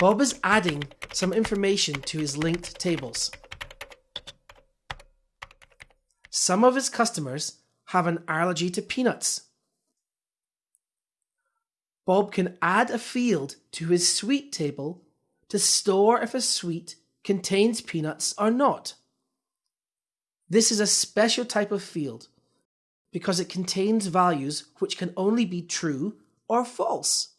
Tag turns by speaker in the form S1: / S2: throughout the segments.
S1: Bob is adding some information to his linked tables. Some of his customers have an allergy to peanuts. Bob can add a field to his sweet table to store if a sweet contains peanuts or not. This is a special type of field because it contains values which can only be true or false.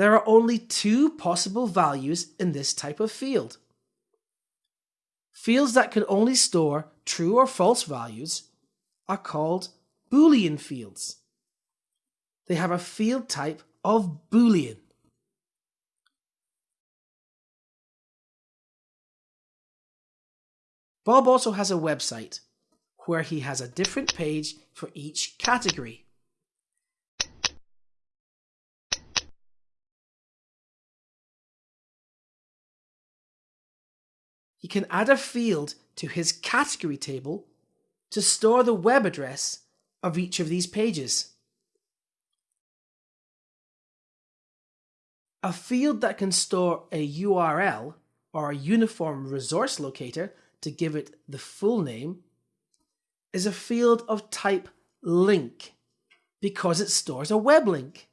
S1: There are only two possible values in this type of field. Fields that can only store true or false values are called Boolean fields. They have a field type of Boolean. Bob also has a website where he has a different page for each category. Can add a field to his category table to store the web address of each of these pages. A field that can store a URL or a uniform resource locator to give it the full name is a field of type link because it stores a web link.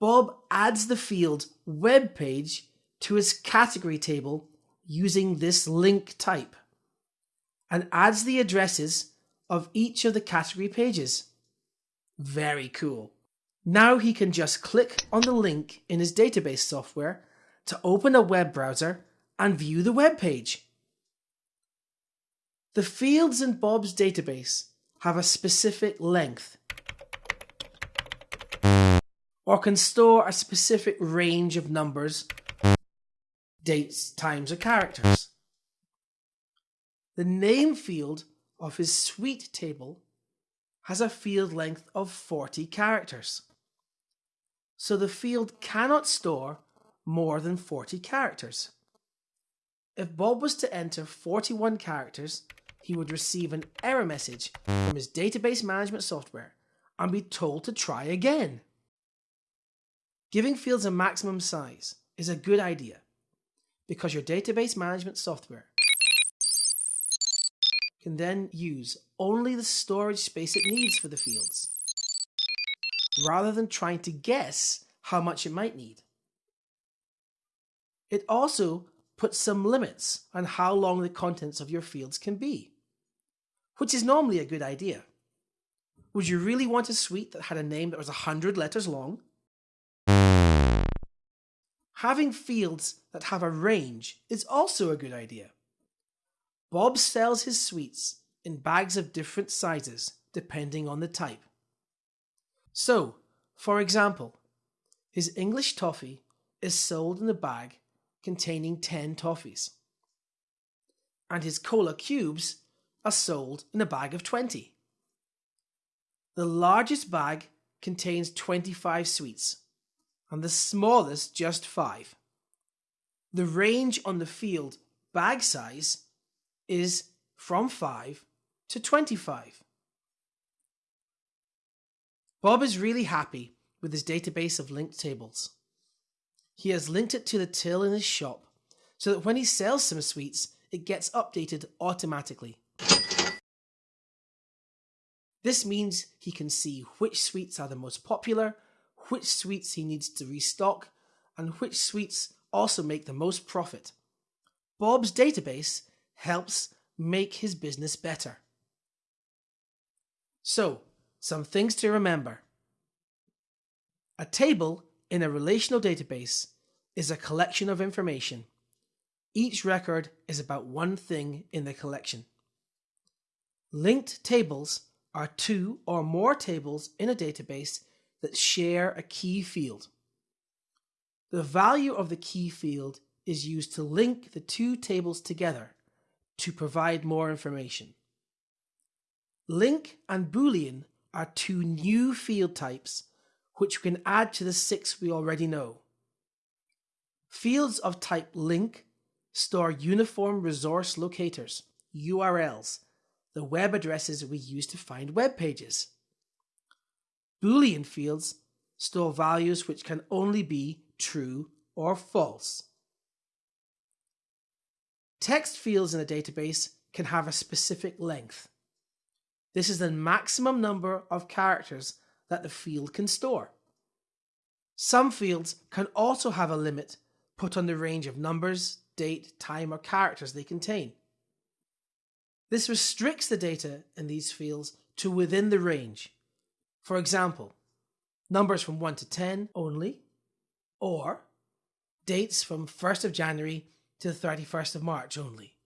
S1: Bob adds the field web page to his category table using this link type and adds the addresses of each of the category pages. Very cool. Now he can just click on the link in his database software to open a web browser and view the web page. The fields in Bob's database have a specific length or can store a specific range of numbers dates, times, or characters. The name field of his sweet table has a field length of 40 characters. So the field cannot store more than 40 characters. If Bob was to enter 41 characters, he would receive an error message from his database management software and be told to try again. Giving fields a maximum size is a good idea because your database management software can then use only the storage space it needs for the fields, rather than trying to guess how much it might need. It also puts some limits on how long the contents of your fields can be, which is normally a good idea. Would you really want a sweet that had a name that was 100 letters long? Having fields that have a range is also a good idea. Bob sells his sweets in bags of different sizes depending on the type. So, for example, his English toffee is sold in a bag containing 10 toffees, and his cola cubes are sold in a bag of 20. The largest bag contains 25 sweets, and the smallest just 5. The range on the field bag size is from 5 to 25. Bob is really happy with his database of linked tables. He has linked it to the till in his shop so that when he sells some sweets, it gets updated automatically. This means he can see which sweets are the most popular, which sweets he needs to restock, and which sweets also make the most profit. Bob's database helps make his business better. So, some things to remember. A table in a relational database is a collection of information. Each record is about one thing in the collection. Linked tables are two or more tables in a database that share a key field. The value of the key field is used to link the two tables together to provide more information. Link and Boolean are two new field types which we can add to the six we already know. Fields of type link store uniform resource locators, URLs, the web addresses we use to find web pages. Boolean fields store values which can only be true or false. Text fields in a database can have a specific length. This is the maximum number of characters that the field can store. Some fields can also have a limit put on the range of numbers, date, time, or characters they contain. This restricts the data in these fields to within the range. For example, numbers from 1 to 10 only, or dates from 1st of January to the 31st of March only.